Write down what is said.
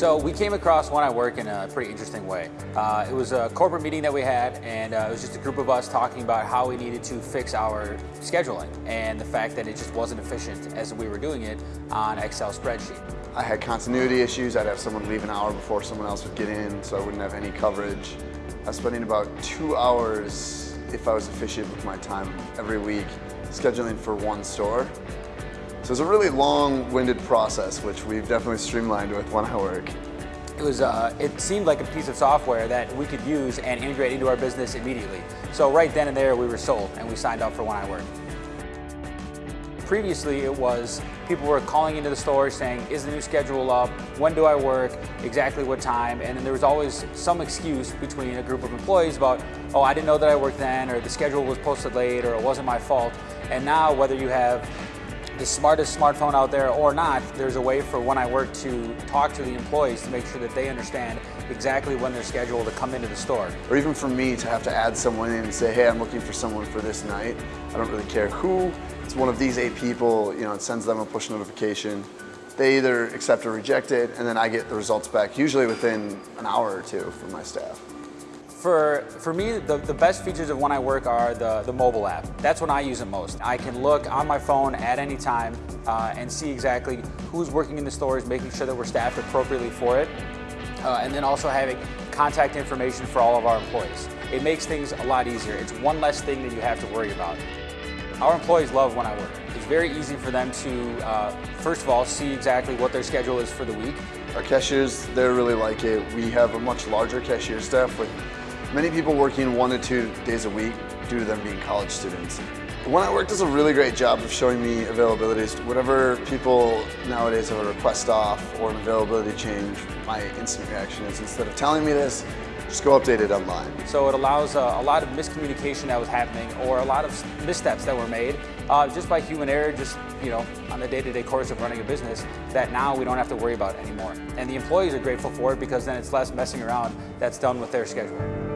So we came across When I Work in a pretty interesting way. Uh, it was a corporate meeting that we had and uh, it was just a group of us talking about how we needed to fix our scheduling and the fact that it just wasn't efficient as we were doing it on Excel spreadsheet. I had continuity issues. I'd have someone leave an hour before someone else would get in so I wouldn't have any coverage. I was spending about two hours, if I was efficient with my time every week, scheduling for one store. So it's a really long-winded process, which we've definitely streamlined with When I Work. It was, uh, it seemed like a piece of software that we could use and integrate into our business immediately. So right then and there we were sold and we signed up for When I Work. Previously it was people were calling into the store saying, is the new schedule up? When do I work? Exactly what time? And then there was always some excuse between a group of employees about, oh, I didn't know that I worked then, or the schedule was posted late, or it wasn't my fault. And now whether you have the smartest smartphone out there or not, there's a way for when I work to talk to the employees to make sure that they understand exactly when they're scheduled to come into the store. Or even for me to have to add someone in and say, hey, I'm looking for someone for this night. I don't really care who. It's one of these eight people, you know, it sends them a push notification. They either accept or reject it, and then I get the results back, usually within an hour or two from my staff. For, for me, the, the best features of when I work are the, the mobile app. That's when I use it most. I can look on my phone at any time uh, and see exactly who's working in the stores, making sure that we're staffed appropriately for it, uh, and then also having contact information for all of our employees. It makes things a lot easier. It's one less thing that you have to worry about. Our employees love when I work. It's very easy for them to, uh, first of all, see exactly what their schedule is for the week. Our cashiers, they really like it. We have a much larger cashier staff with Many people working one to two days a week due to them being college students. When I Work does a really great job of showing me availabilities. Whenever people nowadays have a request off or an availability change, my instant reaction is instead of telling me this, just go update it online. So it allows uh, a lot of miscommunication that was happening or a lot of missteps that were made uh, just by human error, just you know, on the day-to-day -day course of running a business that now we don't have to worry about anymore. And the employees are grateful for it because then it's less messing around that's done with their schedule.